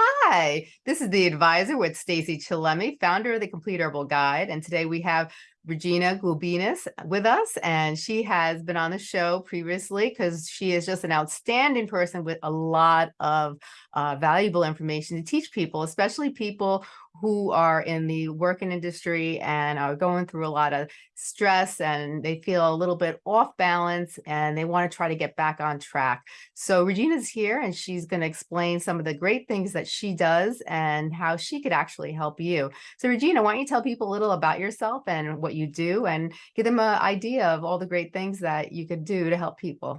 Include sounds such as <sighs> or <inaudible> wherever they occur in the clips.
Hi, this is the advisor with Stacey Chillemi, founder of the Complete Herbal Guide. And today we have Regina Gulbinas with us, and she has been on the show previously because she is just an outstanding person with a lot of uh, valuable information to teach people, especially people who are in the working industry and are going through a lot of stress and they feel a little bit off balance and they want to try to get back on track. So Regina's here and she's going to explain some of the great things that she does and how she could actually help you. So Regina, why don't you tell people a little about yourself and what you do and give them an idea of all the great things that you could do to help people.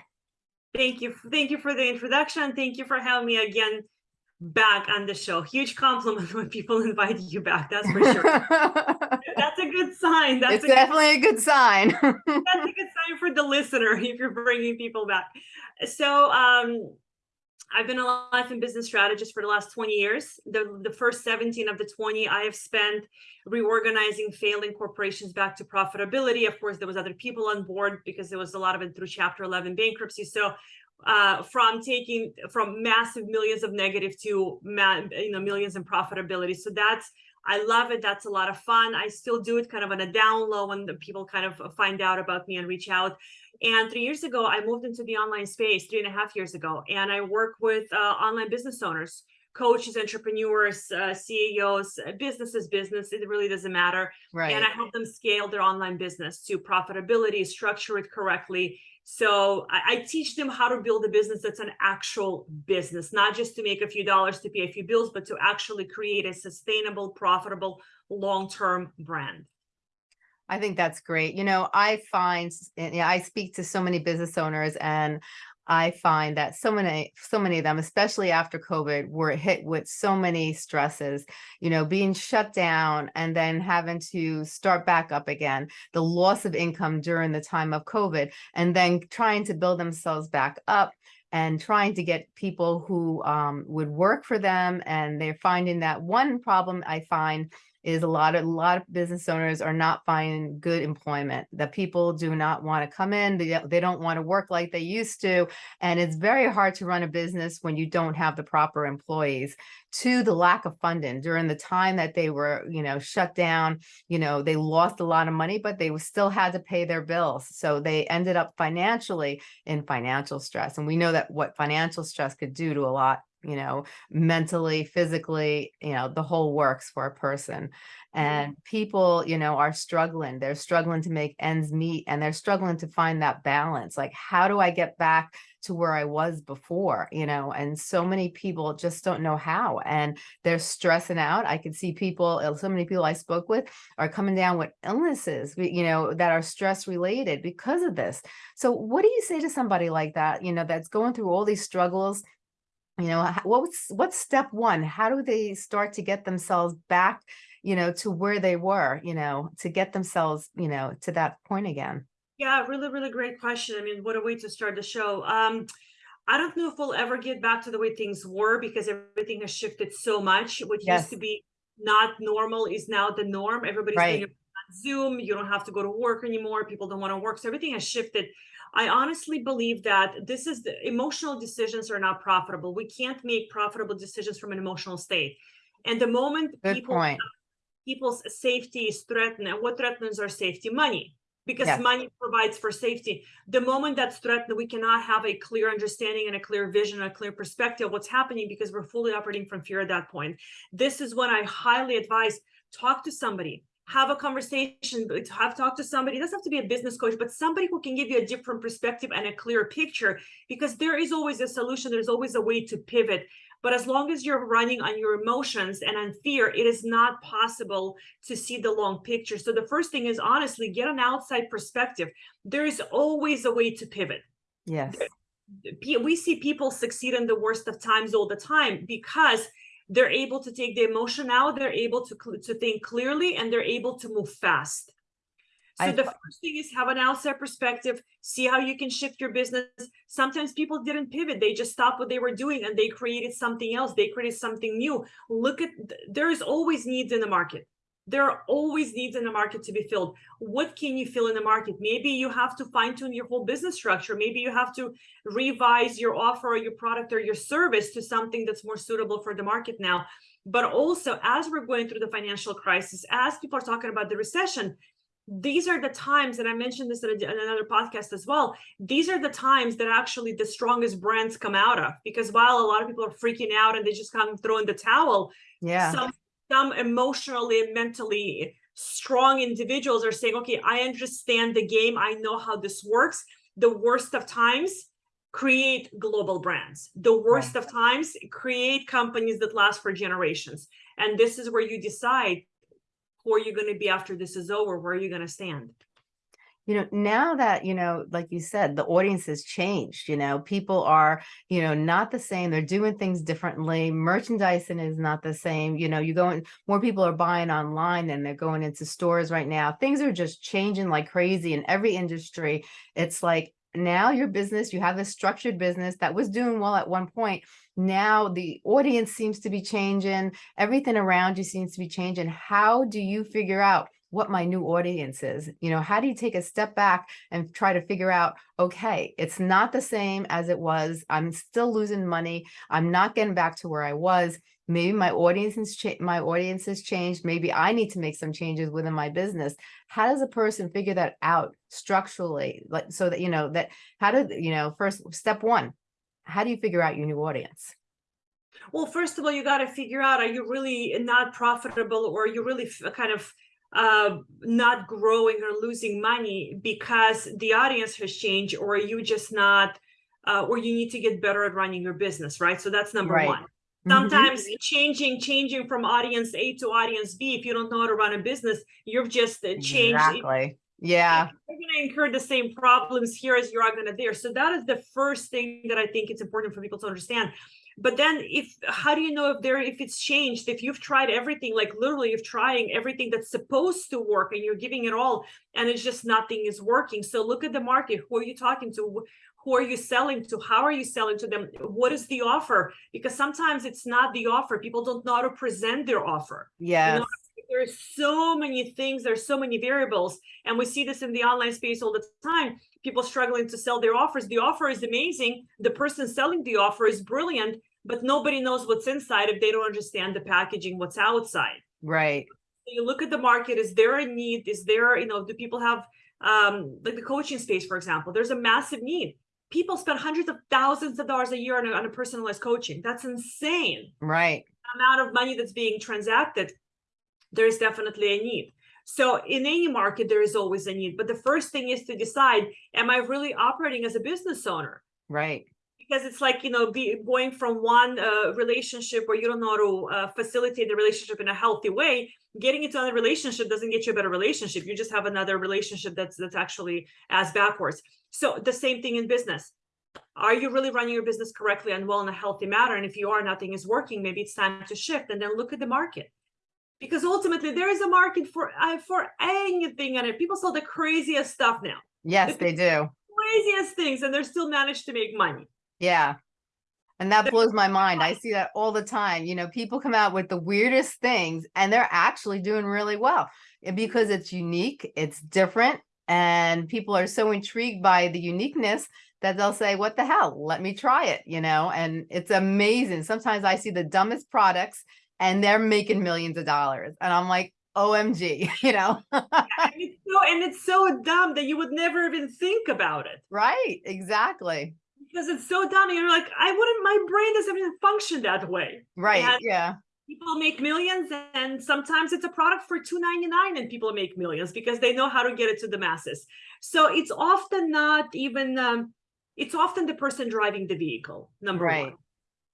Thank you. Thank you for the introduction. Thank you for having me again back on the show. Huge compliment <laughs> when people invite you back. That's for sure. <laughs> that's a good sign. That's it's a definitely good, a good sign. <laughs> that's a good sign for the listener if you're bringing people back. So um, I've been a life and business strategist for the last 20 years. The, the first 17 of the 20 I have spent reorganizing failing corporations back to profitability. Of course, there was other people on board because there was a lot of it through chapter 11 bankruptcy. So uh, from taking from massive millions of negative to you know millions in profitability. So that's I love it. That's a lot of fun. I still do it kind of on a down low when the people kind of find out about me and reach out. And three years ago, I moved into the online space three and a half years ago, and I work with uh, online business owners, coaches, entrepreneurs, uh, CEOs, uh, businesses, business. It really doesn't matter. Right. And I help them scale their online business to profitability, structure it correctly, so I, I, teach them how to build a business that's an actual business, not just to make a few dollars to pay a few bills, but to actually create a sustainable, profitable, long-term brand. I think that's great. You know, I find, yeah, I speak to so many business owners and I find that so many, so many of them, especially after COVID, were hit with so many stresses, you know, being shut down and then having to start back up again, the loss of income during the time of COVID, and then trying to build themselves back up and trying to get people who um, would work for them. And they're finding that one problem I find is a lot of a lot of business owners are not finding good employment. That people do not want to come in they, they don't want to work like they used to and it's very hard to run a business when you don't have the proper employees. To the lack of funding. During the time that they were you know shut down you know they lost a lot of money but they still had to pay their bills. So they ended up financially in financial stress and we know that what financial stress could do to a lot you know, mentally, physically, you know, the whole works for a person. And people, you know, are struggling. They're struggling to make ends meet and they're struggling to find that balance. Like, how do I get back to where I was before, you know, and so many people just don't know how and they're stressing out. I can see people, uh, so many people I spoke with are coming down with illnesses, you know, that are stress related because of this. So what do you say to somebody like that, you know, that's going through all these struggles you know, what's what's step one? How do they start to get themselves back, you know, to where they were, you know, to get themselves, you know, to that point again? Yeah, really, really great question. I mean, what a way to start the show. Um, I don't know if we'll ever get back to the way things were because everything has shifted so much. What yes. used to be not normal is now the norm. Everybody's right. doing on Zoom. You don't have to go to work anymore. People don't want to work. So everything has shifted. I honestly believe that this is the emotional decisions are not profitable. We can't make profitable decisions from an emotional state. And the moment Good people, point. people's safety is threatened, and what threatens our safety? Money, because yes. money provides for safety. The moment that's threatened, we cannot have a clear understanding and a clear vision, a clear perspective of what's happening because we're fully operating from fear at that point. This is when I highly advise talk to somebody, have a conversation, have talked to somebody, it doesn't have to be a business coach, but somebody who can give you a different perspective and a clear picture, because there is always a solution, there's always a way to pivot. But as long as you're running on your emotions and on fear, it is not possible to see the long picture. So the first thing is honestly, get an outside perspective. There is always a way to pivot. Yes. We see people succeed in the worst of times all the time because they're able to take the emotion out, they're able to, to think clearly, and they're able to move fast. So I, the first thing is have an outside perspective, see how you can shift your business. Sometimes people didn't pivot. They just stopped what they were doing and they created something else. They created something new. Look at, there is always needs in the market. There are always needs in the market to be filled. What can you fill in the market? Maybe you have to fine tune your whole business structure. Maybe you have to revise your offer or your product or your service to something that's more suitable for the market now. But also, as we're going through the financial crisis, as people are talking about the recession, these are the times, and I mentioned this in, another podcast as well. These are the times that actually the strongest brands come out of because while a lot of people are freaking out and they just come throw in the towel, yeah, some some emotionally and mentally strong individuals are saying, okay, I understand the game. I know how this works. The worst of times create global brands. The worst right. of times create companies that last for generations. And this is where you decide who are you going to be after this is over? Where are you going to stand? You know now that you know like you said the audience has changed you know people are you know not the same they're doing things differently merchandising is not the same you know you go in more people are buying online than they're going into stores right now things are just changing like crazy in every industry it's like now your business you have a structured business that was doing well at one point now the audience seems to be changing everything around you seems to be changing how do you figure out what my new audience is. You know, how do you take a step back and try to figure out, okay, it's not the same as it was. I'm still losing money. I'm not getting back to where I was. Maybe my audience has my audience has changed. Maybe I need to make some changes within my business. How does a person figure that out structurally? Like so that you know that how do you know first step one, how do you figure out your new audience? Well, first of all, you got to figure out, are you really not profitable or you really kind of uh, not growing or losing money because the audience has changed or you just not uh, or you need to get better at running your business right so that's number right. one mm-hmm. sometimes mm -hmm. changing changing from audience a to audience b if you don't know how to run a business you've just uh, changed exactly yeah you're going to incur the same problems here as you are going to there so that is the first thing that i think it's important for people to understand but then if how do you know if there if it's changed? If you've tried everything like literally you're trying everything that's supposed to work and you're giving it all and it's just nothing is working. So look at the market. Who are you talking to? Who are you selling to? How are you selling to them? What is the offer? Because sometimes it's not the offer. People don't know how to present their offer. Yeah you know, there's so many things there's so many variables and we see this in the online space all the time. People struggling to sell their offers. The offer is amazing. The person selling the offer is brilliant but nobody knows what's inside if they don't understand the packaging, what's outside. Right. So you look at the market, is there a need? Is there, you know, do people have, um, like the coaching space, for example, there's a massive need. People spend hundreds of thousands of dollars a year on a, on a personalized coaching. That's insane. Right. The amount of money that's being transacted, there's definitely a need. So in any market, there is always a need. But the first thing is to decide, am I really operating as a business owner? Right because it's like you know be going from one uh, relationship where you don't know how to uh, facilitate the relationship in a healthy way getting into another relationship doesn't get you a better relationship. You just have another relationship that's that's actually as backwards. So the same thing in business. Are you really running your business correctly and well in a healthy manner? And if you are nothing is working maybe it's time to shift and then look at the market. Because ultimately there is a market for uh, for anything and people sell the craziest stuff now. Yes they do. craziest things and they're still managed to make money yeah. And that blows my mind. I see that all the time. You know, people come out with the weirdest things and they're actually doing really well because it's unique, it's different, and people are so intrigued by the uniqueness that they'll say, what the hell, let me try it, you know, and it's amazing. Sometimes I see the dumbest products and they're making millions of dollars. And I'm like, OMG, <laughs> you know? and, it's so, and it's so dumb that you would never even think about it. Right, exactly because it's so dumb. You're like, I wouldn't, my brain doesn't even function that way. Right. And yeah. People make millions and sometimes it's a product for two ninety nine, and people make millions because they know how to get it to the masses. So it's often not even, um, it's often the person driving the vehicle, number right. one.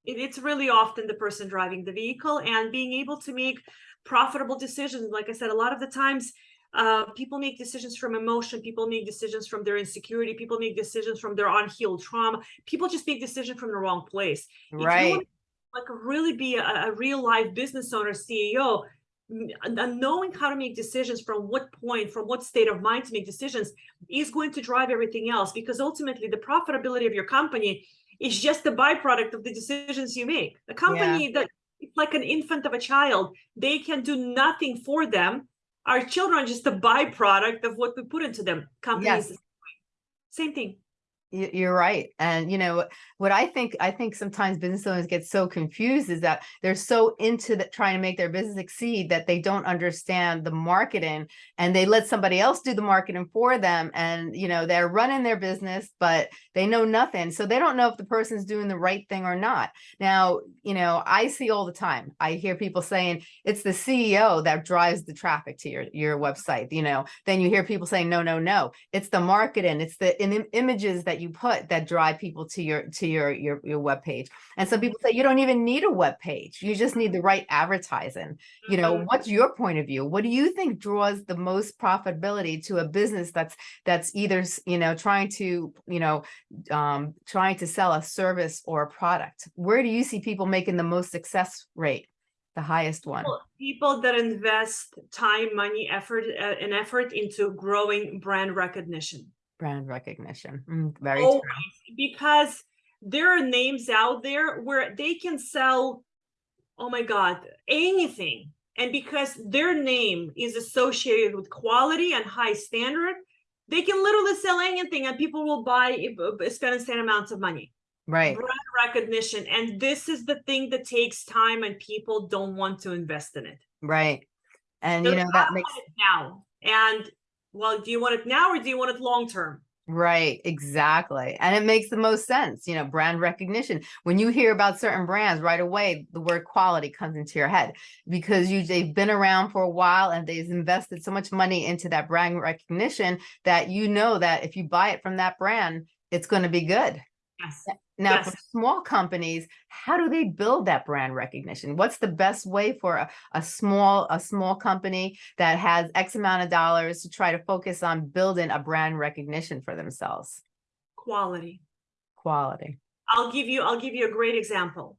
It, it's really often the person driving the vehicle and being able to make profitable decisions. Like I said, a lot of the times uh, people make decisions from emotion. People make decisions from their insecurity. People make decisions from their unhealed trauma. People just make decisions from the wrong place. Right. like really be a, a real life business owner, CEO, and knowing how to make decisions from what point, from what state of mind to make decisions is going to drive everything else because ultimately the profitability of your company is just a byproduct of the decisions you make. The company yeah. that it's like an infant of a child. They can do nothing for them. Our children are just a byproduct of what we put into them. Companies, Yes. same thing. You- You're right. And you know, what I think, I think sometimes business owners get so confused is that they're so into the, trying to make their business succeed that they don't understand the marketing and they let somebody else do the marketing for them. And, you know, they're running their business, but they know nothing. So they don't know if the person's doing the right thing or not. Now, you know, I see all the time, I hear people saying it's the SEO that drives the traffic to your, your website, you know, then you hear people saying, no, no, no, it's the marketing, it's the in, images that you put that drive people to your, to your, your, your webpage. And some people say you don't even need a web page. You just need the right advertising. You know, Mhm. what's your point of view? What do you think draws the most profitability to a business that's, that's either, you know, trying to, you know, um, trying to sell a service or a product? Where do you see people making the most success rate? The highest one? People- People that invest time, money, effort, uh, and effort into growing brand recognition. Brand recognition. Mm, Very Always, true. because there are names out there where they can sell, oh my God, anything. And because their name is associated with quality and high standard, they can literally sell anything and people will buy, uh, spend insane amounts of money. Right. Brand recognition. And this is the thing that takes time and people don't want to invest in it. Right. And So you know, that makes, it now. And well, do you want it now or do you want it long term? right, exactly. And it makes the most sense, you know, brand recognition. When you hear about certain brands right away, the word quality comes into your head because you, they've been around for a while and they've invested so much money into that brand recognition that you know that if you buy it from that brand, it's going to be good. Yes. Now, for small companies, how do they build that brand recognition? What's the best way for a, a small a small company that has X amount of dollars to try to focus on building a brand recognition for themselves? Quality. Quality. I'll give you I'll give you a great example.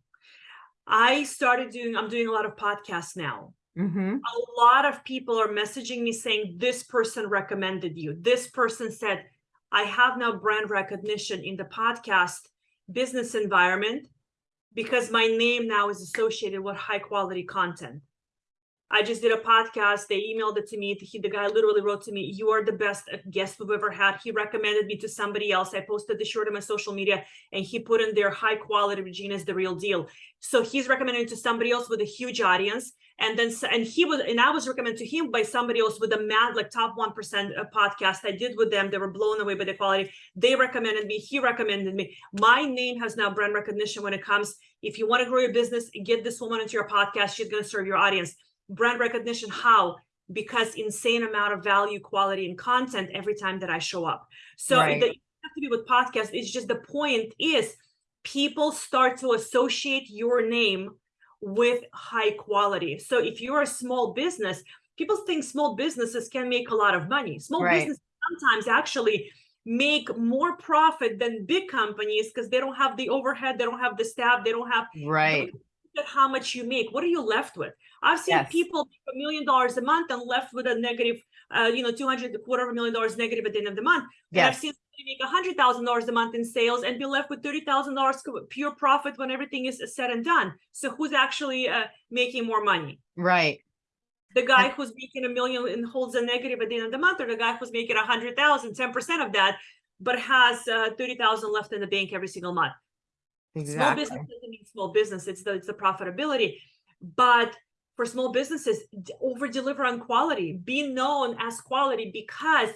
I started doing I'm doing a lot of podcasts now. Mm-hmm. A lot of people are messaging me saying this person recommended you. This person said I have now brand recognition in the podcast business environment because my name now is associated with high quality content. I just did a podcast. They emailed it to me. He, the guy literally wrote to me, "You are the best uh, guest we've ever had." He recommended me to somebody else. I posted the short on my social media, and he put in there, "High quality Regina's the real deal." So he's recommending to somebody else with a huge audience, and then and he was and I was recommended to him by somebody else with a mad like top one percent uh, podcast I did with them. They were blown away by the quality. They recommended me. He recommended me. My name has now brand recognition when it comes. If you want to grow your business, get this woman into your podcast. She's going to serve your audience brand recognition how because insane amount of value quality and content every time that i show up so Right. the, you have to be with podcast it's just the point is people start to associate your name with high quality so if you're a small business people think small businesses can make a lot of money small Right. businesses sometimes actually make more profit than big companies because they don't have the overhead they don't have the staff they don't have Right. At how much you make. What are you left with? I've seen Yes. people make a million dollars a month and left with a negative uh you know 200 quarter of a million dollars negative at the end of the month. And i've seen somebody make a hundred thousand dollars a month in sales and be left with thirty thousand dollars pure profit when everything is said and done. So who's actually uh, making more money? Right. the guy who's making a million and holds a negative at the end of the month or the guy who's making a hundred thousand 10 percent of that but has uh, 30,000 left in the bank every single month small business doesn't mean small business it's the it's the profitability. But for small businesses over deliver on quality be known as quality because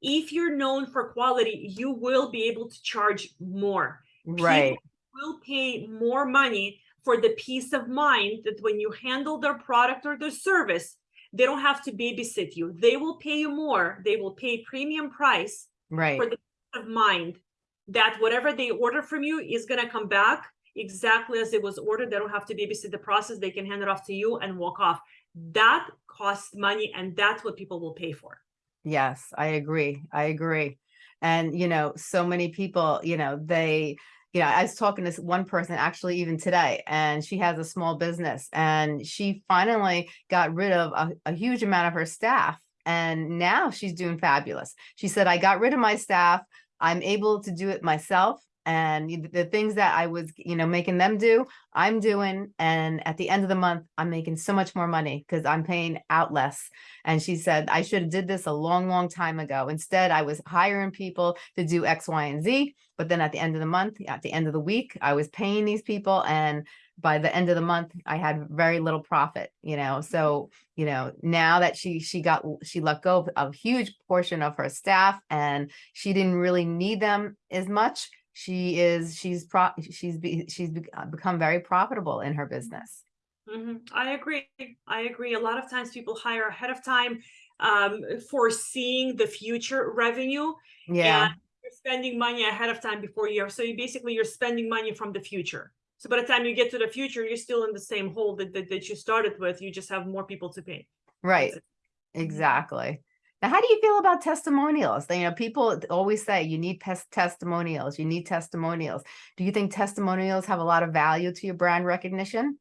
if you're known for quality you will be able to charge more. Right. will pay more money for the peace of mind that when you handle their product or their service they don't have to babysit you. They will pay you more. They will pay premium price Right. for the peace of mind that whatever they order from you is going to come back exactly as it was ordered. They don't have to babysit the process. They can hand it off to you and walk off. That costs money, and that's what people will pay for. Yes, I agree. I agree. And, you know, so many people, you know, they, you know, I was talking to one person actually even today, and she has a small business and she finally got rid of a, a huge amount of her staff. And now she's doing fabulous. She said, I got rid of my staff. I'm able to do it myself. And the things that I was, you know, making them do, I'm doing. And at the end of the month, I'm making so much more money because I'm paying out less. And she said, I should have did this a long, long time ago. Instead, I was hiring people to do X, Y, and Z. But then at the end of the month, at the end of the week, I was paying these people and by the end of the month, I had very little profit, you know, so, you know, now that she, she got, she let go of a huge portion of her staff and she didn't really need them as much. She is, she's pro, she's, be, she's be- uh, become very profitable in her business. hmm I agree. I agree. A lot of times people hire ahead of time, um, foreseeing the future revenue. Yeah, and You're spending money ahead of time before you're, so you basically you're spending money from the future. So by the time you get to the future, you're still in the same hole that, that, that you started with. You just have more people to pay. right, it. exactly. Now, how do you feel about testimonials? You know, people always say you need testimonials, you need testimonials. Do you think testimonials have a lot of value to your brand recognition?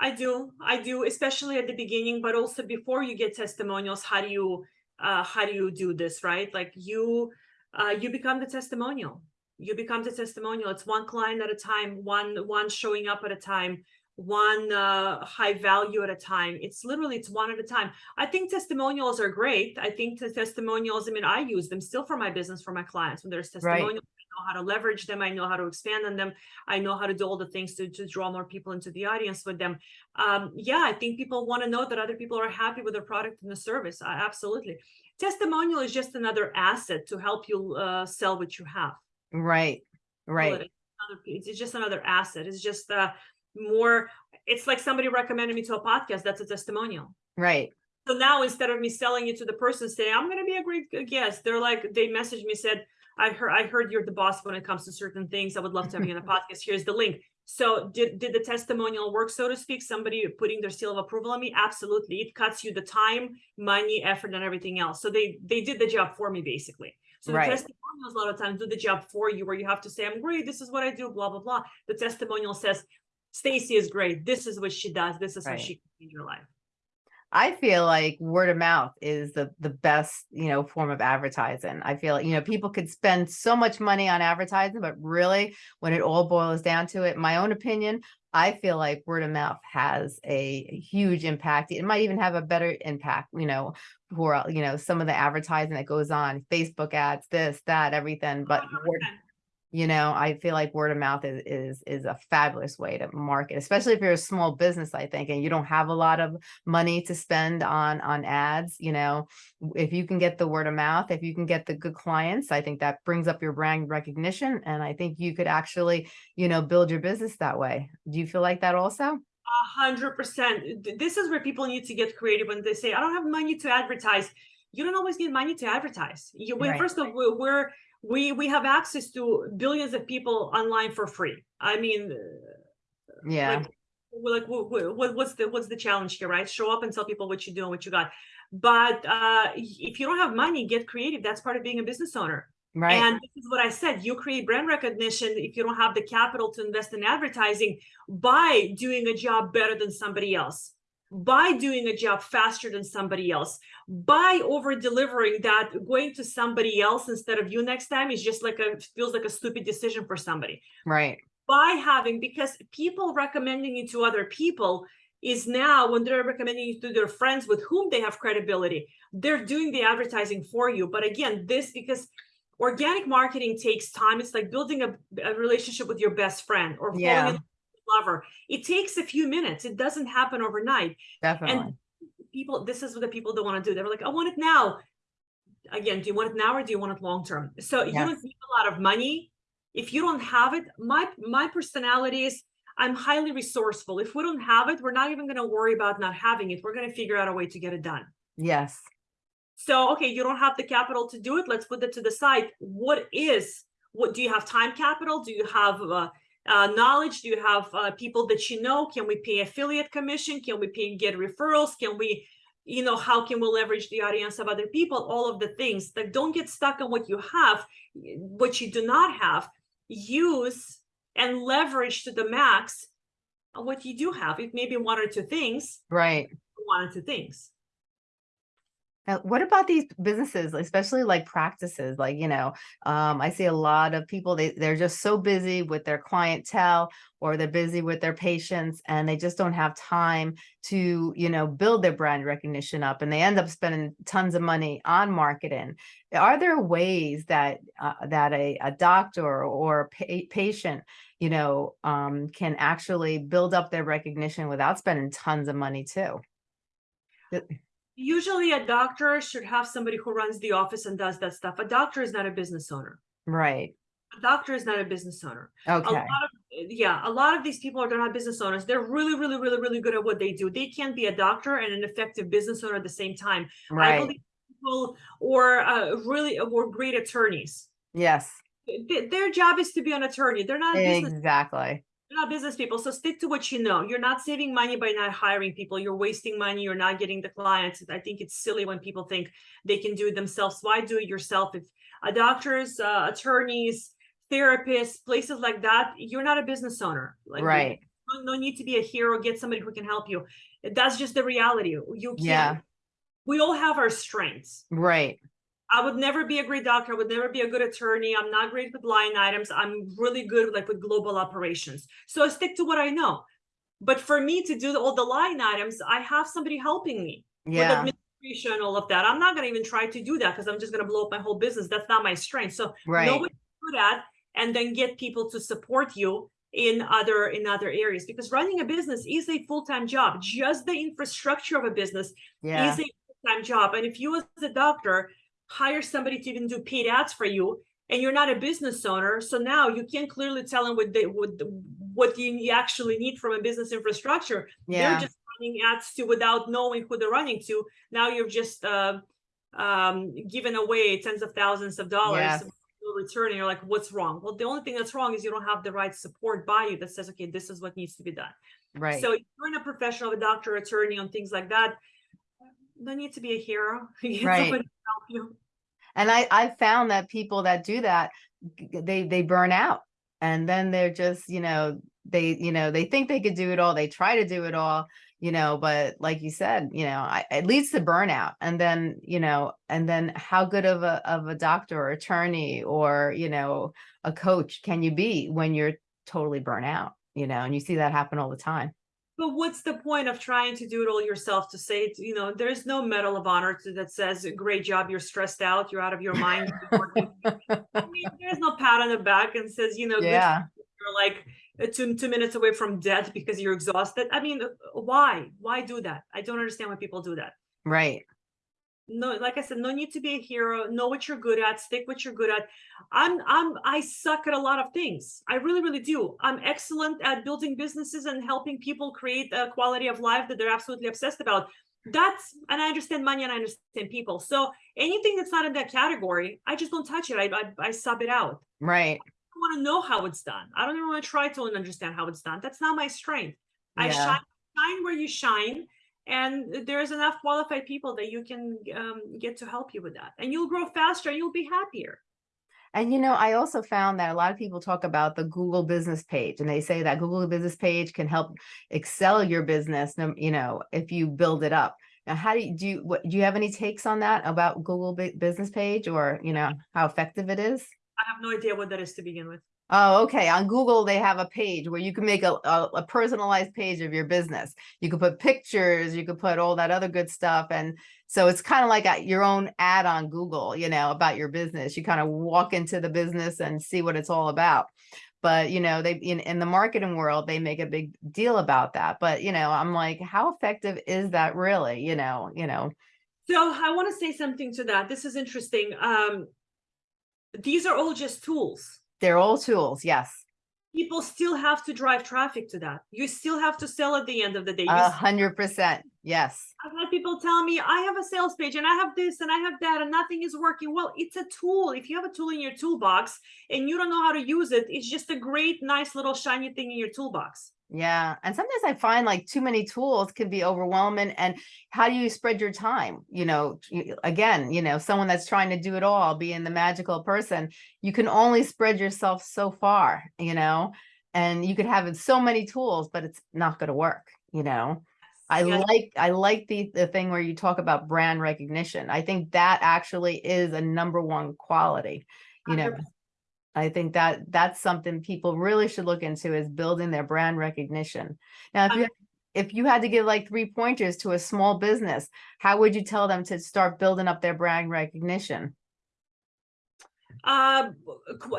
I do, I do, especially at the beginning, but also before you get testimonials, how do you, uh, how do you do this, right? Like you, uh, you become the testimonial. You become the testimonial. It's one client at a time, one, one showing up at a time, one, uh, high value at a time. It's literally, it's one at a time. I think testimonials are great. I think the testimonials, I mean, I use them still for my business, for my clients. When there's Right. testimonials, I know how to leverage them. I know how to expand on them. I know how to do all the things to, to draw more people into the audience with them. Um, yeah, I think people want to know that other people are happy with their product and the service. I, absolutely. Testimonial is just another asset to help you uh, sell what you have. Right, right, it another piece. It's just another asset. It's just uh, more, it's like somebody recommended me to a podcast. That's a testimonial. right, So now instead of me selling it to the person saying, I'm going to be a great guest, they're like, they messaged me, said, I heard, I heard you're the boss when it comes to certain things. I would love to have you on the <laughs> podcast. Here's the link. So did, did the testimonial work, so to speak? Somebody putting their seal of approval on me? Absolutely. It cuts you the time, money, effort, and everything else. So they, they did the job for me, basically. So the Right. testimonials a lot of times do the job for you, where you have to say, I'm great, this is what I do, blah, blah, blah. The testimonial says, Stacey is great. This is what she does. This is how she can change your life. I feel like word of mouth is the the best, you know, form of advertising. I feel like, you know, people could spend so much money on advertising, but really when it all boils down to it, my own opinion, I feel like word of mouth has a huge impact. It might even have a better impact, you know, for, you know, some of the advertising that goes on, Facebook ads, this, that, everything, but word, 100%. You know, I feel like word of mouth is is is a fabulous way to market, especially if you're a small business, I think, and you don't have a lot of money to spend on on ads, you know, if you can get the word of mouth, if you can get the good clients, I think that brings up your brand recognition and I think you could actually, you know, build your business that way. Do you feel like that also? A hundred percent. This is where people need to get creative when they say, I don't have money to advertise. You don't always need money to advertise. You, Right. first of all, we're, we, we have access to billions of people online for free. I mean, uh, Yeah, like, we're like, what, what's the, what's the challenge here, right? Show up and tell people what you do and what you got. But uh, if you don't have money, get creative. That's part of being a business owner. right, And this is what I said, you create brand recognition if you don't have the capital to invest in advertising by doing a job better than somebody else, by doing a job faster than somebody else, by over delivering that going to somebody else instead of you next time is just like a feels like a stupid decision for somebody. right, By having because people recommending you to other people is now when they're recommending you to their friends with whom they have credibility, they're doing the advertising for you. But again, this because organic marketing takes time. It's like building a, a relationship with your best friend or falling in Yeah. love with your lover. It takes a few minutes. It doesn't happen overnight. definitely. And People, this is what the people don't want to do. They're like, I want it now. Again, do you want it now or do you want it long term? So you don't need a lot of money. If you don't have it, my my personality is I'm highly resourceful. If we don't have it, we're not even going to worry about not having it. We're going to figure out a way to get it done. Yes, So, okay, you don't have the capital to do it. Let's put it to the side. What is, what do you have time capital? Do you have uh, uh, knowledge? Do you have uh, people that you know? Can we pay affiliate commission? Can we pay, get referrals? Can we, you know, how can we leverage the audience of other people? All of the things that don't get stuck on what you have, what you do not have. Use and leverage to the max what you do have. It may be one or two things, right. one or two things. Now, what about these businesses, especially like practices, like, you know, um, I see a lot of people, they, they're just so busy with their clientele or they're busy with their patients and they just don't have time to, you know, build their brand recognition up and they end up spending tons of money on marketing. Are there ways that, uh, that a, a doctor or pa patient, you know, um, can actually build up their recognition without spending tons of money too? Usually a doctor should have somebody who runs the office and does that stuff. A doctor is not a business owner. Right. A doctor is not a business owner. A Okay. lot of, yeah, a lot of these people are they're not business owners. They're really, really, really, really good at what they do. They can't be a doctor and an effective business owner at the same time. I Right. believe people or uh, really or great attorneys. Yes. th- Their job is to be an attorney. They're not business Exactly. You're not business people, so stick to what you know. You're not saving money by not hiring people. You're wasting money. You're not getting the clients. I think it's silly when people think they can do it themselves. Why do it yourself? If uh, doctors, uh, attorneys, therapists, places like that, you're not a business owner. Like Right. No, no need to be a hero. Get somebody who can help you. That's just the reality. You can't. Yeah. We all have our strengths. Right. I would never be a great doctor. I would never be a good attorney. I'm not great with line items. I'm really good like with global operations. So I stick to what I know. But for me to do all the line items, I have somebody helping me with administration and all of that. I'm not going to even try to do that because I'm just going to blow up my whole business. That's not my strength. So know what you're good at and then get people to support you in other in other areas because running a business is a full-time job just the infrastructure of a business Yeah. is a full-time job. And if you as a doctor hire somebody to even do paid ads for you, and you're not a business owner, so now you can't clearly tell them what they what what you actually need from a business infrastructure. Yeah. They're just running ads to without knowing who they're running to. Now you're just uh, um, given away tens of thousands of dollars. Yes. Return and you're like, what's wrong? Well, the only thing that's wrong is you don't have the right support by you that says, okay, this is what needs to be done. Right. So if you're in a professional, a doctor, attorney on things like that, no need to be a hero. <laughs> Right. somebody to help you. And I, I found that people that do that, they, they burn out and then they're just, you know, they, you know, they think they could do it all. They try to do it all, you know, but like you said, you know, I, it leads to burnout. And then, you know, and then how good of a, of a doctor or attorney or, you know, a coach can you be when you're totally burnt out, you know, and you see that happen all the time. But what's the point of trying to do it all yourself to say, you know, there's no medal of honor to, that says, great job, you're stressed out, you're out of your mind. <laughs> I mean, there's no pat on the back and says, you know, Yeah. you're like uh, two, two minutes away from death because you're exhausted. I mean, uh, why? Why do that? I don't understand why people do that. Right. No like i said no need to be a hero. Know what you're good at. Stick what you're good at. I'm i'm i suck at a lot of things. I really really do. I'm excellent at building businesses and helping people create a quality of life that they're absolutely obsessed about. That's and i understand money and i understand people. So anything that's not in that category i just don't touch it. I i, I sub it out. Right. i want to know how it's done. I don't even want to try to understand how it's done. That's not my strength. I Yeah. shine shine where you shine and there's enough qualified people that you can um, get to help you with that and you'll grow faster and you'll be happier And you know, I also found that a lot of people talk about the Google business page and they say that Google business page can help excel your business, you know, if you build it up. Now, how do you, do you, what, do you have any takes on that about Google business page or, you know, how effective it is? i have no idea what that is to begin with Oh, okay. On Google, they have a page where you can make a, a, a personalized page of your business. You could put pictures, you could put all that other good stuff. And so it's kind of like a, your own ad on Google, you know, about your business. You kind of walk into the business and see what it's all about. But, you know, they in, in the marketing world, they make a big deal about that. But, you know, I'm like, how effective is that really? You know, you know, so i want to say something to that this is interesting um, these are all just tools they're all tools. Yes. people still have to drive traffic to that you still have to sell at the end of the day A hundred percent. Yes. I've had people tell me I have a sales page and I have this and I have that and nothing is working. Well, it's a tool. If you have a tool in your toolbox and you don't know how to use it, it's just a great, nice little shiny thing in your toolbox. Yeah. And sometimes I find like too many tools can be overwhelming. And how do you spread your time? You know, again, you know, someone that's trying to do it all, being the magical person, you can only spread yourself so far, you know, and you could have so many tools, but it's not going to work, you know? I Yes. like, I like the, the thing where you talk about brand recognition. I think that actually is a number one quality, you know. 100%. I think that that's something people really should look into is building their brand recognition. Now, if you, Um, if you had to give like three pointers to a small business, how would you tell them to start building up their brand recognition? Uh,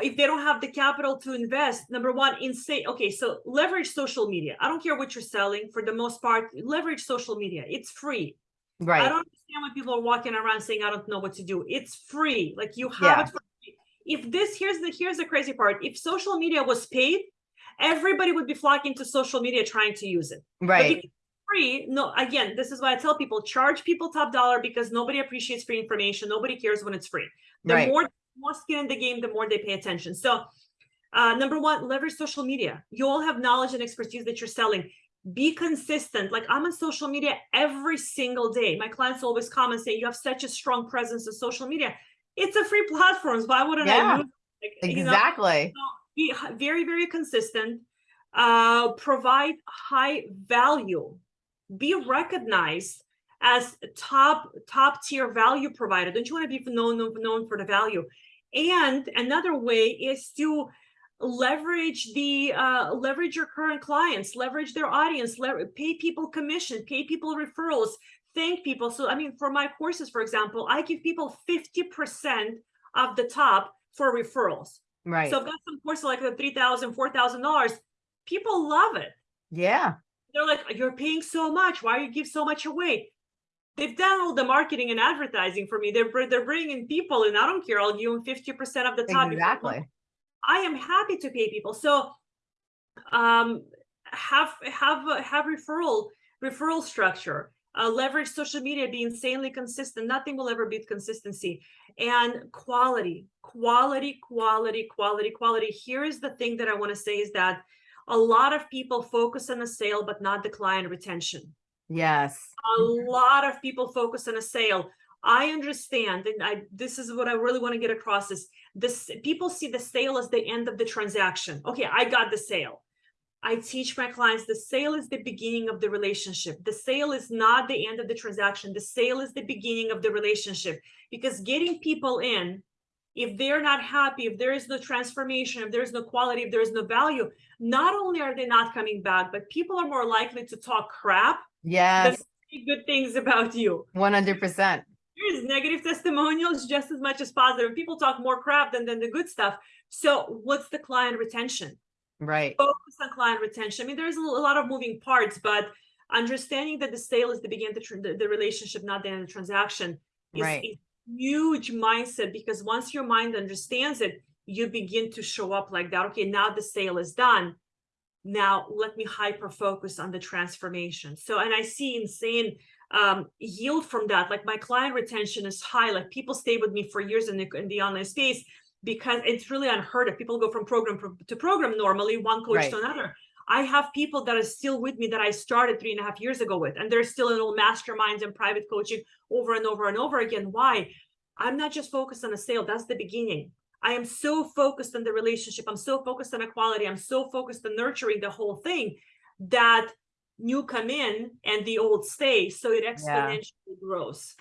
if they don't have the capital to invest, number one, insane. Okay, so leverage social media. I don't care what you're selling for the most part, leverage social media. It's free. Right. I don't understand why people are walking around saying, I don't know what to do. It's free. Like you Yeah. have it for. If this, here's the, here's the crazy part. If social media was paid, everybody would be flocking to social media trying to use it. Right, free, no, again, this is why I tell people, charge people top dollar because nobody appreciates free information. Nobody cares when it's free. The Right. more, more skin in the game, the more they pay attention. So uh, number one, leverage social media. You all have knowledge and expertise that you're selling. Be consistent. Like I'm on social media every single day. My clients always come and say, you have such a strong presence on social media. It's a free platform. So why wouldn't Yeah, I it? Like, you know, exactly. be very very consistent uh provide high value be recognized as top top tier value provider don't you want to be known known known for the value and another way is to leverage the uh leverage your current clients leverage their audience pay people commission pay people referrals thank people so i mean for my courses for example i give people 50% of the top for referrals Right, so I've got some courses like the three thousand, four thousand dollars. $4,000. People love it. yeah, They're like, "You're paying so much. Why you give so much away?" They've done all the marketing and advertising for me. They're they're bringing people, and I don't care. I'll give them fifty percent of the top. if they want. exactly. I am happy to pay people. So, um, have have have referral referral structure. Uh, leverage social media. Be insanely consistent. Nothing will ever beat consistency and quality, quality, quality, quality, quality. Here is the thing that I want to say is that a lot of people focus on the sale, but not the client retention Yes, a lot of people focus on a sale i understand and i this is what i really want to get across is this people see the sale as the end of the transaction okay i got the sale i teach my clients the sale is the beginning of the relationship the sale is not the end of the transaction the sale is the beginning of the relationship because getting people in if they're not happy if there is no transformation if there's no quality if there's no value not only are they not coming back but people are more likely to talk crap yes, good things about you. one hundred percent. There's negative testimonials just as much as positive. People talk more crap than, than the good stuff. So what's the client retention? Right, Focus on client retention. I mean, there's a lot of moving parts, but understanding that the sale is the beginning of the, the, the relationship, not the end of the transaction is Right. a huge mindset because once your mind understands it, you begin to show up like that. Okay, now the sale is done. Now let me hyper focus on the transformation. So, and I see insane um, yield from that. Like my client retention is high. Like people stay with me for years in the, in the online space because it's really unheard of. People go from program pro- to program normally, one coach Right. to another. I have people that are still with me that I started three and a half years ago with, and they're still in all masterminds and private coaching over and over and over again. Why? I'm not just focused on a sale. That's the beginning. I am so focused on the relationship. I'm so focused on equality. I'm so focused on nurturing the whole thing that new come in and the old stay. So it exponentially grows.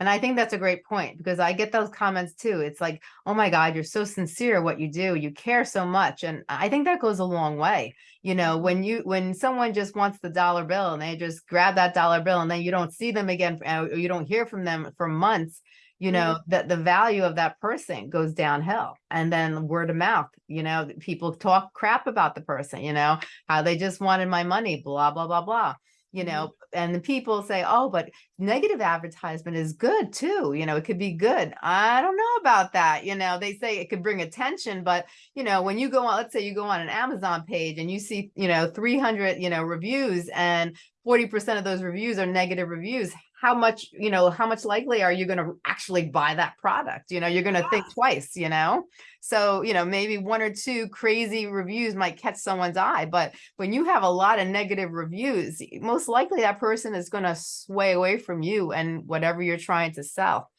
And I think that's a great point because I get those comments too. It's like, oh my God, you're so sincere what you do. You care so much. And I think that goes a long way. You know, when you when someone just wants the dollar bill and they just grab that dollar bill and then you don't see them again uh, or you don't hear from them for months, you know, that the value of that person goes downhill. And then word of mouth, you know, people talk crap about the person, you know, how they just wanted my money, blah, blah, blah, blah. You Mhm. know, and the people say, oh, but negative advertisement is good too. You know, it could be good. I don't know about that. You know, they say it could bring attention, but you know, when you go on, let's say you go on an Amazon page and you see, you know, 300, you know, reviews and 40% of those reviews are negative reviews. How much, you know, how much likely are you going to actually buy that product? You know, you're going to think twice, you know? So, you know, maybe one or two crazy reviews might catch someone's eye, but when you have a lot of negative reviews, most likely that person is going to sway away from you and whatever you're trying to sell.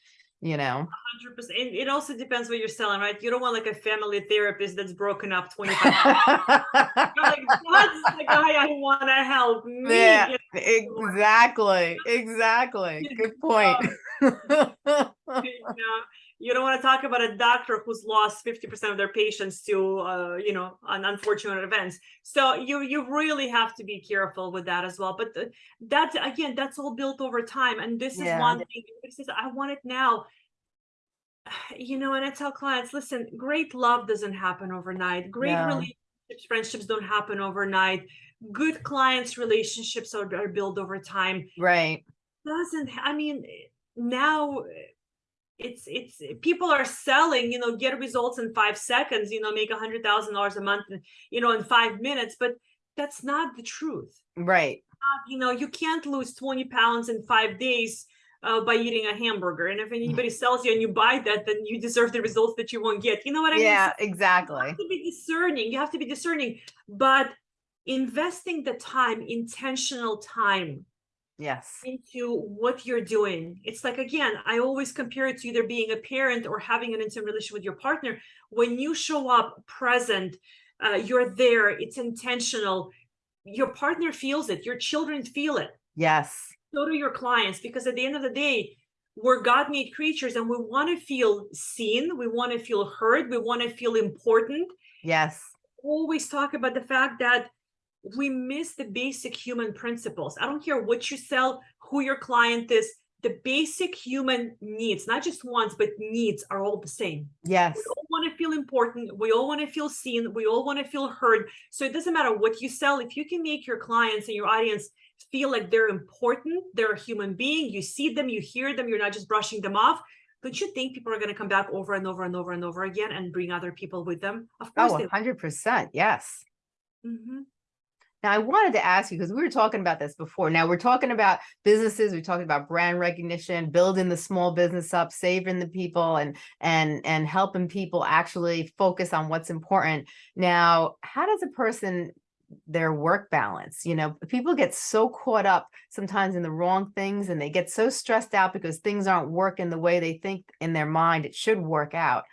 You know? Hundred percent. It, it also depends what you're selling, right? You don't want like a family therapist that's broken up twenty-five. <laughs> times. Like, that's the guy I want to help me. Yeah, exactly, exactly. Good point. <laughs> you know, you don't want to talk about a doctor who's lost 50% of their patients to uh, you know un- unfortunate events so you you really have to be careful with that as well. But the, that's again that's all built over time. And this Yeah. is one thing everybody says i want it now. <sighs> You know and i tell clients listen great love doesn't happen overnight. Great No. relationships friendships don't happen overnight. Good clients relationships are, are built over time. Right, doesn't i mean now it's it's people are selling you know get results in five seconds you know make a hundred thousand dollars a month you know in five minutes but that's not the truth right. Uh, you know you can't lose 20 pounds in five days uh, by eating a hamburger and if anybody sells you and you buy that then you deserve the results that you won't get you know what i mean Yeah, So you exactly. have to be discerning you have to be discerning but investing the time intentional time Yes. into what you're doing. It's like again, I always compare it to either being a parent or having an intimate relationship with your partner. When you show up present, uh, you're there, it's intentional. Your partner feels it, your children feel it. Yes. So do your clients, because at the end of the day, we're God made creatures and we want to feel seen, we want to feel heard, we want to feel important Yes. always talk about the fact that we miss the basic human principles. I don't care what you sell, who your client is, the basic human needs, not just wants, but needs are all the same. Yes. We all want to feel important. We all want to feel seen. We all want to feel heard. So it doesn't matter what you sell. If you can make your clients and your audience feel like they're important, they're a human being, you see them, you hear them, you're not just brushing them off. Don't you think people are going to come back over and over and over and over again and bring other people with them? Of course Oh, they a hundred percent. Mm-hmm. Now, I wanted to ask you, because we were talking about this before. Now we're talking about businesses, we're talking about brand recognition, building the small business up, saving the people and and and helping people actually focus on what's important. Now, how does a person their work balance? You know, people get so caught up sometimes in the wrong things and they get so stressed out because things aren't working the way they think in their mind it should work out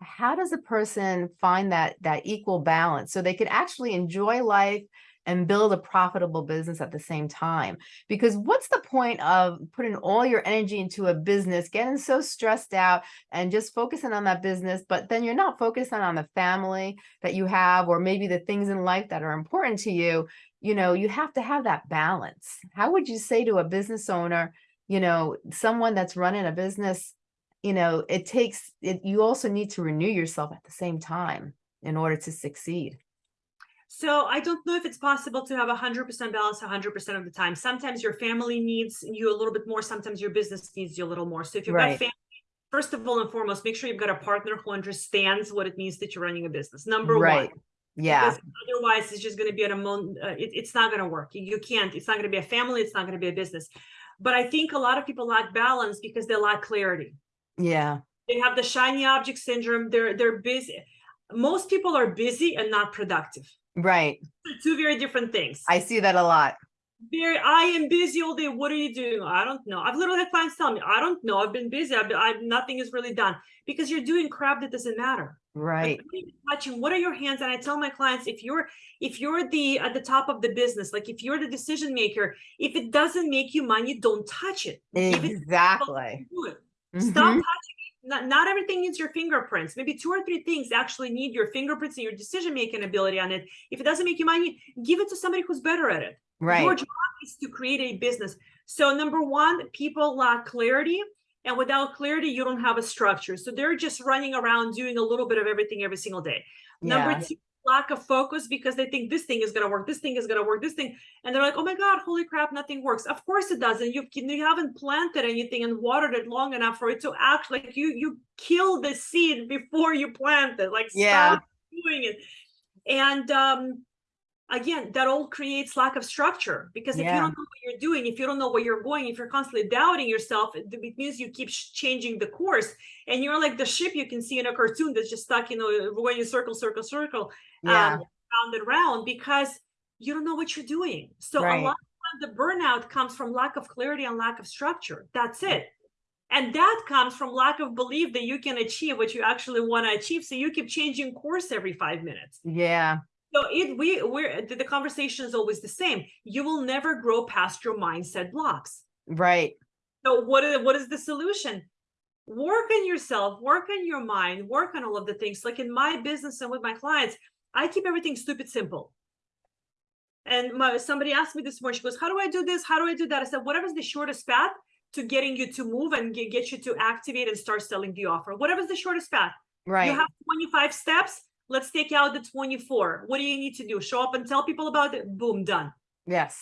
how does a person find that that equal balance so they can actually enjoy life and build a profitable business at the same time because what's the point of putting all your energy into a business getting so stressed out and just focusing on that business but then you're not focusing on the family that you have or maybe the things in life that are important to you you know you have to have that balance how would you say to a business owner you know someone that's running a business you know, it takes it, you also need to renew yourself at the same time in order to succeed. So I don't know if it's possible to have a hundred percent balance a hundred percent of the time. Sometimes your family needs you a little bit more. Sometimes your business needs you a little more. So if you've Right. got family, first of all and foremost, make sure you've got a partner who understands what it means that you're running a business. Number Right. one. Yeah. Because otherwise, it's just going to be at a moment. Uh, it, it's not going to work. You, you can't. It's not going to be a family. It's not going to be a business. But I think a lot of people lack balance because they lack clarity. Yeah. They have the shiny object syndrome. They're they're busy. Most people are busy and not productive. Right. They're two very different things. I see that a lot. very i am busy all day what are you doing i don't know i've literally had clients tell me i don't know i've been busy i've, been, I've nothing is really done because you're doing crap that doesn't matter Like, Right. what are you touching what are your hands and i tell my clients if you're if you're the at the top of the business like if you're the decision maker if it doesn't make you money don't touch it Give it to Exactly. stop Mhm. touching it not, not everything needs your fingerprints maybe two or three things actually need your fingerprints and your decision making ability on it if it doesn't make you money give it to somebody who's better at it Right. your job is to create a business. So number one, people lack clarity. And without clarity, you don't have a structure. So they're just running around doing a little bit of everything every single day. Number two, lack of focus because they think this thing is gonna work, this thing is gonna work, this thing, and they're like, oh my god, holy crap, nothing works. Of course it doesn't. You you haven't planted anything and watered it long enough for it to act like you you kill the seed before you plant it. Like Yeah. stop doing it. And um again that all creates lack of structure because if you don't know what you're doing if you don't know where you're going if you're constantly doubting yourself it, it means you keep changing the course and you're like the ship you can see in a cartoon that's just stuck you know going in circle circle circle Yeah. um, round and round because you don't know what you're doing so Right. a lot of the burnout comes from lack of clarity and lack of structure that's it And that comes from lack of belief that you can achieve what you actually want to achieve. So you keep changing course every five minutes. Yeah, So it we we're the, the conversation is always the same. You will never grow past your mindset blocks. right. So what is what is the solution? Work on yourself, work on your mind, work on all of the things. Like in my business and with my clients, I keep everything stupid simple. And my, somebody asked me this morning, she goes, How do I do this? How do I do that? I said, Whatever's the shortest path to getting you to move and get, get you to activate and start selling the offer. Whatever's the shortest path. Right. You have 25 steps. Let's take out the 24. What do you need to do? Show up and tell people about it. Boom, done. Yes.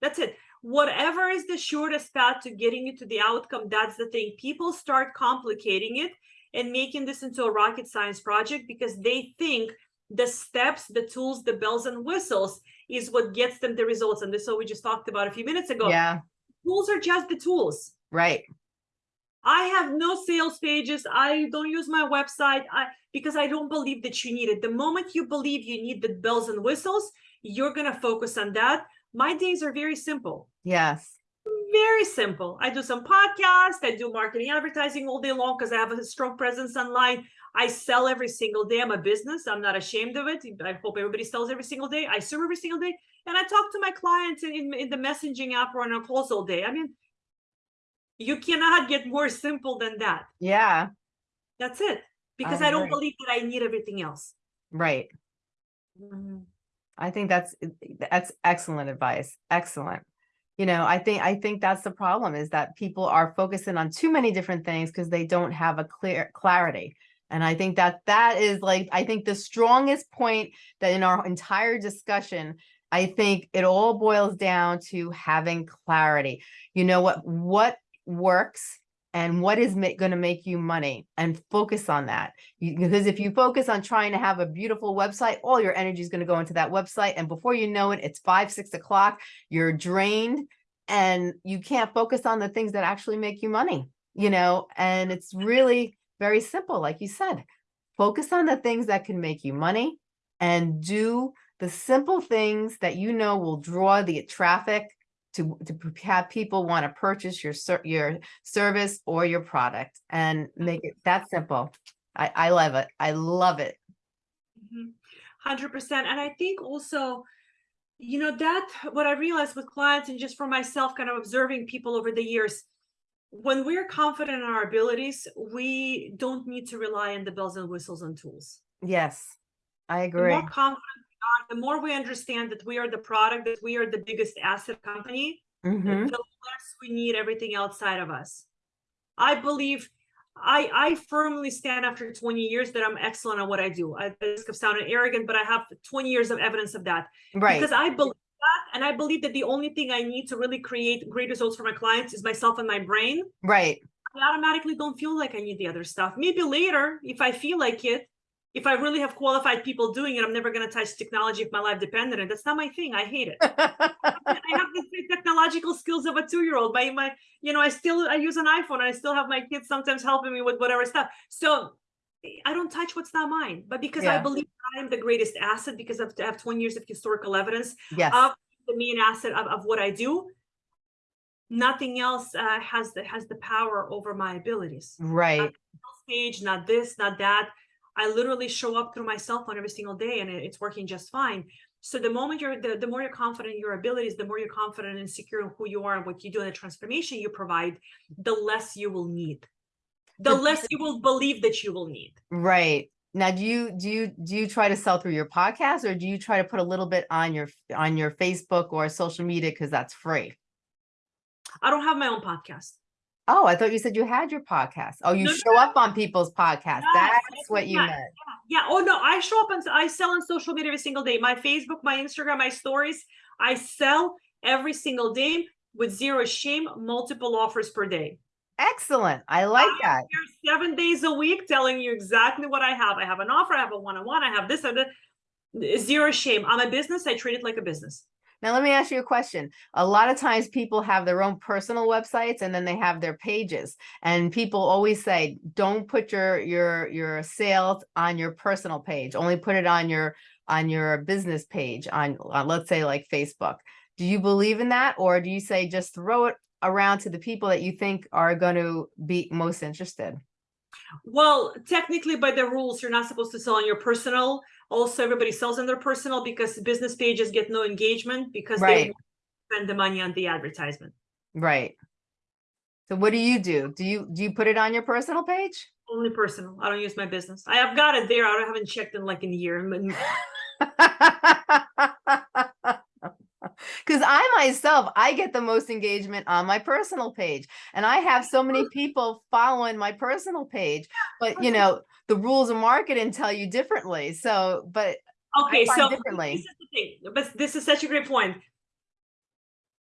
That's it. Whatever is the shortest path to getting you to the outcome, that's the thing. People start complicating it and making this into a rocket science project because they think the steps, the tools, the bells and whistles is what gets them the results. And this is what we just talked about a few minutes ago. Yeah, Tools are just the tools. right. I have no sales pages. I don't use my website I, because I don't believe that you need it. The moment you believe you need the bells and whistles, you're going to focus on that. My days are very simple. Yes. Very simple. I do some podcasts. I do marketing advertising all day long because I have a strong presence online. I sell every single day. I'm a business. I'm not ashamed of it. I hope everybody sells every single day. I serve every single day. And I talk to my clients in, in, the messaging app or on a calls all day. I mean, you cannot get more simple than that. Yeah, That's it. Because I, don't believe that I need everything else. right. Mm-hmm. I think that's that's excellent advice. Excellent. You know, I think I think that's the problem is that people are focusing on too many different things because they don't have a clear clarity. And I think that that is like I think the strongest point that in our entire discussion, I think it all boils down to having clarity. You know what what works and what is going to make you money and focus on that. Because if you focus on trying to have a beautiful website all your energy is going to go into that website. And before you know it it's five six o'clock you're drained and you can't focus on the things that actually make you money you know? And it's really very simple like you said focus on the things that can make you money and do the simple things that you know will draw the traffic to, to have people want to purchase your your service or your product and make it that simple. I, I love it. I love it. Mhm. Hundred percent. And I think also, you know, that what I realized with clients and just for myself, kind of observing people over the years, when we're confident in our abilities, we don't need to rely on the bells and whistles and tools. Yes, I The agree. more confident we are, the more we understand that we are the product, that we are the biggest asset company, hmm the less we need everything outside of us. I believe I I firmly stand after 20 years that I'm excellent at what I do. I the risk of sounding arrogant, but I have 20 years of evidence of that Right. because I believe and I believe that the only thing I need to really create great results for my clients is myself and my brain. Right. I automatically don't feel like I need the other stuff. Maybe later, if I feel like it, if I really have qualified people doing it, I'm never going to touch technology if my life depended on it. That's not my thing. I hate it. <laughs> I have the technological skills of a two-year-old. My my, you know, I still I use an iPhone and I still have my kids sometimes helping me with whatever stuff. So I don't touch what's not mine. But because I believe I am the greatest asset because I have 20 years of historical evidence yes. of the main asset of, of what I do. Nothing else uh, has the has the power over my abilities. right. Stage, not this, not that. I literally show up through my cell phone every single day and it- it's working just fine. So the moment you're the, the more you're confident in your abilities, the more you're confident and secure in who you are and what you do and the transformation you provide, the less you will need. The less you will believe that you will need. Right. Now, do you do you do you try to sell through your podcast or do you try to put a little bit on your on your Facebook or social media because that's free? I don't have my own podcast. Oh, I thought you said you had your podcast. Oh, you No, no, show up on people's podcasts. That's what you meant. Yeah. Oh no, I show up and I sell on social media every single day. My Facebook, my Instagram, my stories. I sell every single day with zero shame, multiple offers per day. Excellent. I like that. Here seven days a week telling you exactly what I have. I have an offer, I have a one-on-one, I have this and that. Zero shame. I'm a business. I treat it like a business. Now, let me ask you a question. A lot of times people have their own personal websites and then they have their pages. And people always say, don't put your your your sales on your personal page. Only put it on your on your business page on, on let's say like Facebook. Do you believe in that or do you say just throw it around to the people that you think are going to be most interested? Well, technically by the rules, you're not supposed to sell on your personal. Also, everybody sells on their personal because business pages get no engagement because they spend the money on the advertisement. Right. So what do you do? Do you, do you put it on your personal page? Only personal. I don't use my business. I have got it there. I haven't checked in like in a year. <laughs> <laughs> Because I myself, I get the most engagement on my personal page. And I have so many <laughs> people following my personal page. But you <laughs> know, the rules of marketing tell you differently. So, but Okay, so differently. this is the thing, but this is such a great point.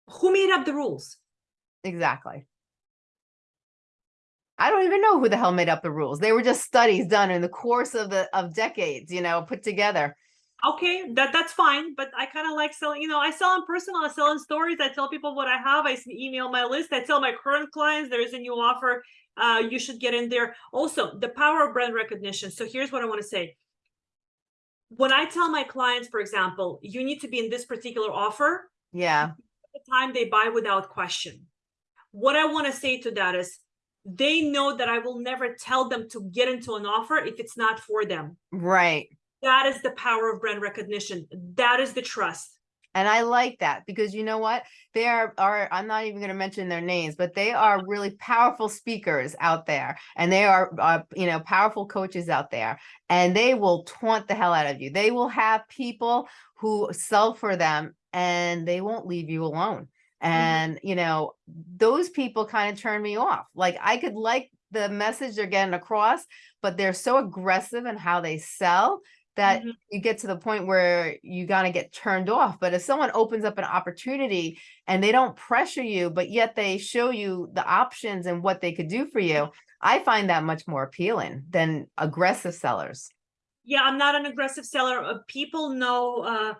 Who made up the rules? exactly. I don't even know who the hell made up the rules. They were just studies done in the course of the of decades, you know, put together. Okay, that that's fine, but I kind of like selling. You know, I sell in personal. I sell in stories. I tell people what I have. i email my list. I tell my current clients there is a new offer. Uh, you should get in there. Also, the power of brand recognition. So here's what I want to say. When I tell my clients, for example, you need to be in this particular offer, Yeah. the time they buy without question. What I want to say to that is they know that I will never tell them to get into an offer if it's not for them. Right. That is the power of brand recognition. That is the trust. And I like that because you know what? They are, are I'm not even going to mention their names, but they are really powerful speakers out there and they are, uh, you know, powerful coaches out there and they will taunt the hell out of you. They will have people who sell for them and they won't leave you alone. And, you know, those people kind of turn me off. Like I could like the message they're getting across, but they're so aggressive in how they sell that Mhm. you get to the point where you gotta get turned off. But if someone opens up an opportunity and they don't pressure you, but yet they show you the options and what they could do for you, I find that much more appealing than aggressive sellers. Yeah, I'm not an aggressive seller. Uh, people know uh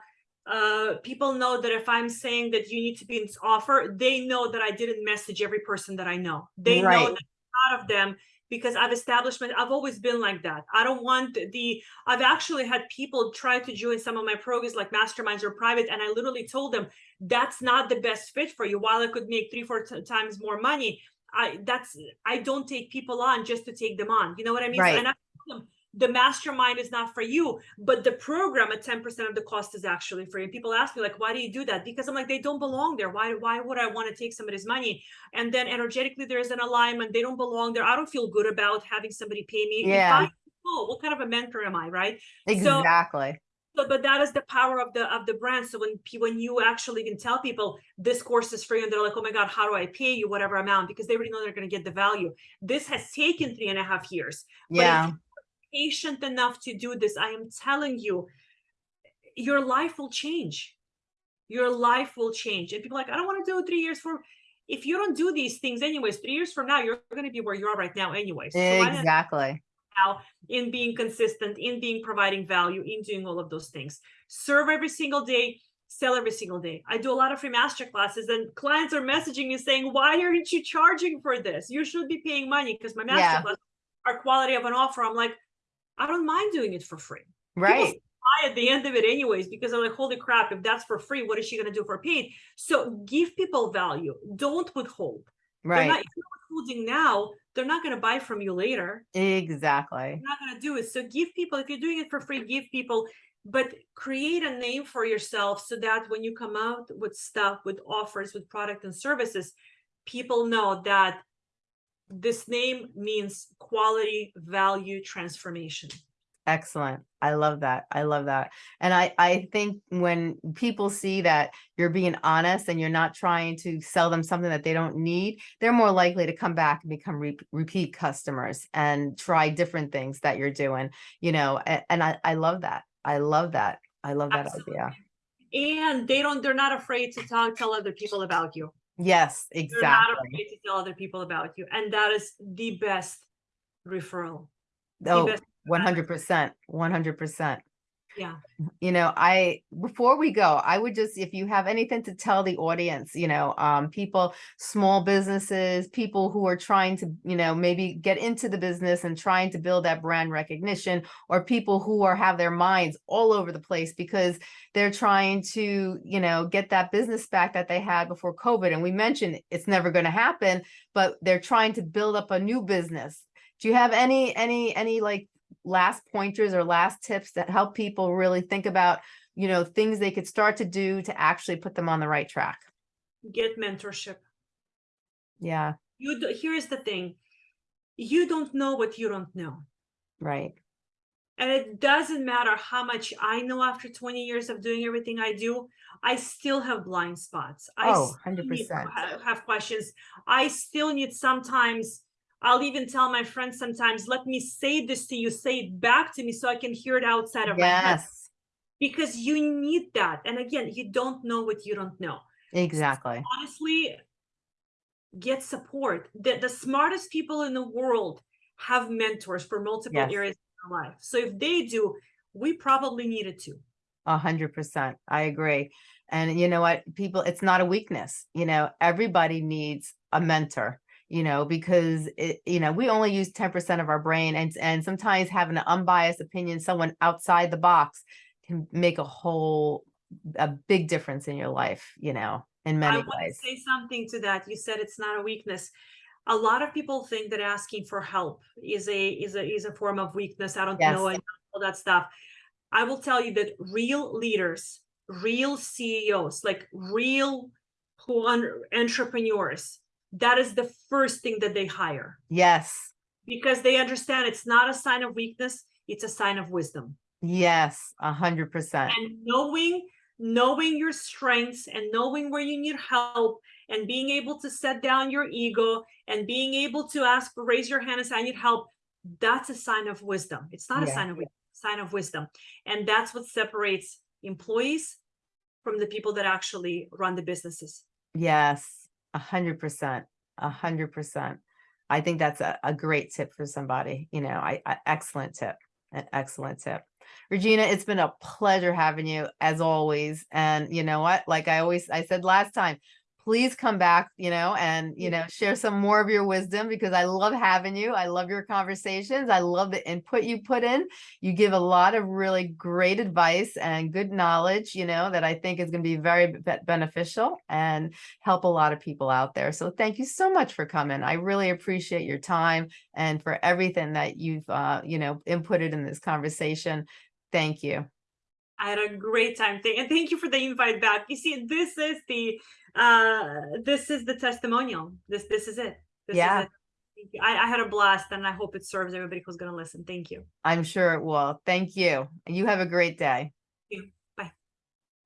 uh people know that if I'm saying that you need to be in this offer, they know that I didn't message every person that I know. They know that a lot of them because I've established my I've always been like that. I don't want the I've actually had people try to join some of my programs like masterminds or private and I literally told them that's not the best fit for you while I could make 3 4 times more money. I that's I don't take people on just to take them on. You know what I mean? So- Right. and I told them, the mastermind is not for you, but the program at 10% of the cost is actually for you. People ask me like, why do you do that? Because I'm like, they don't belong there. Why, why would I want to take somebody's money? And then energetically, there's an alignment. They don't belong there. I don't feel good about having somebody pay me. If Yeah. I- oh, what kind of a mentor am I? Right. Exactly. So, but that is the power of the of the brand. So when when you actually can tell people this course is free, and they're like, "Oh my god, how do I pay you whatever amount?" Because they already know they're going to get the value. This has taken three and a half years. Yeah. Patient enough to do this, I am telling you, your life will change. Your life will change. And people are like, I don't want to do it three years from. If you don't do these things, anyways, three years from now, you're going to be where you are right now, anyways. So Exactly. now in being consistent, in being providing value, in doing all of those things. Serve every single day, sell every single day. I do a lot of free master classes, and clients are messaging me saying, Why aren't you charging for this? You should be paying money because my master Yeah. class are quality of an offer. I'm like, I don't mind doing it for free. Right. Buy at the end of it anyways, because I'm like, holy crap, if that's for free, what is she gonna do for paid? So give people value. Don't withhold. They're not Right. if you're withholding now, they're not gonna buy from you later Exactly. you're not going to do it. So give people, if you're doing it for free, give people, but create a name for yourself so that when you come out with stuff, with offers, with product and services, people know that this name means quality, value, transformation. Excellent. I love that. I love that. And I, I think when people see that you're being honest and you're not trying to sell them something that they don't need, they're more likely to come back and become re- repeat customers and try different things that you're doing, you know, and, and I, I love that. I love that. I love that Absolutely. idea. And they don't, they're not afraid to talk, tell other people about you. Yes, exactly. You're not afraid to tell other people about you. And that is the best referral. Oh, 100%. 100%. Yeah. You know, I, before we go, I would just, if you have anything to tell the audience, you know, um, people, small businesses, people who are trying to, you know, maybe get into the business and trying to build that brand recognition, or people who are, have their minds all over the place because they're trying to, you know, get that business back that they had before COVID. And we mentioned it's never going to happen, but they're trying to build up a new business. Do you have any, any, any like last pointers or last tips that help people really think about, you know, things they could start to do to actually put them on the right track? Get mentorship. Yeah, You, do- here's the thing. You don't know what you don't know. right. And it doesn't matter how much I know after 20 years of doing everything I do, I still have blind spots. I Oh, still need to 100%. ha- Have questions. I still need sometimes, I'll even tell my friends sometimes, let me say this to you, say it back to me so I can hear it outside of my head. Yes, Because you need that. And again, you don't know what you don't know. exactly. honestly get support the, the smartest people in the world have mentors for multiple Yes. areas of their life so if they do we probably needed to A hundred percent. I agree. And you know what, people, it's not a weakness, you know, everybody needs a mentor, you know, because it, you know, we only use ten percent of our brain and, and sometimes having an unbiased opinion, someone outside the box can make a whole, a big difference in your life, you know, in i many want to ways. say something to that you said it's not a weakness a lot of people think that asking for help is a is a is a form of weakness i don't know Yes. and all that stuff i will tell you that real leaders real ceos like real entrepreneurs that is the first thing that they hire. Yes, because they understand it's not a sign of weakness it's a sign of wisdom. Yes, a hundred percent. and knowing knowing your strengths and knowing where you need help and being able to set down your ego and being able to ask raise your hand and say i need help that's a sign of wisdom. It's not a sign of sign of wisdom. And that's what separates employees from the people that actually run the businesses. Yes, a hundred percent, a hundred percent. I think that's a, a great tip for somebody, you know, I, I, excellent tip, an excellent tip. Regina, it's been a pleasure having you as always. And you know what, like I always, I said last time, please come back, you know, and, you know, share some more of your wisdom because I love having you. I love your conversations. I love the input you put in. You give a lot of really great advice and good knowledge, you know, that I think is going to be very beneficial and help a lot of people out there. So thank you so much for coming. I really appreciate your time and for everything that you've, uh, you know, inputted in this conversation. Thank you. I had a great time. Thank- And thank you for the invite back. You see, this is the uh this is the testimonial. This this is it. This Yeah. is it. I, I had a blast and I hope it serves everybody who's gonna listen. Thank you. I'm sure it will. Thank you. And you have a great day. you.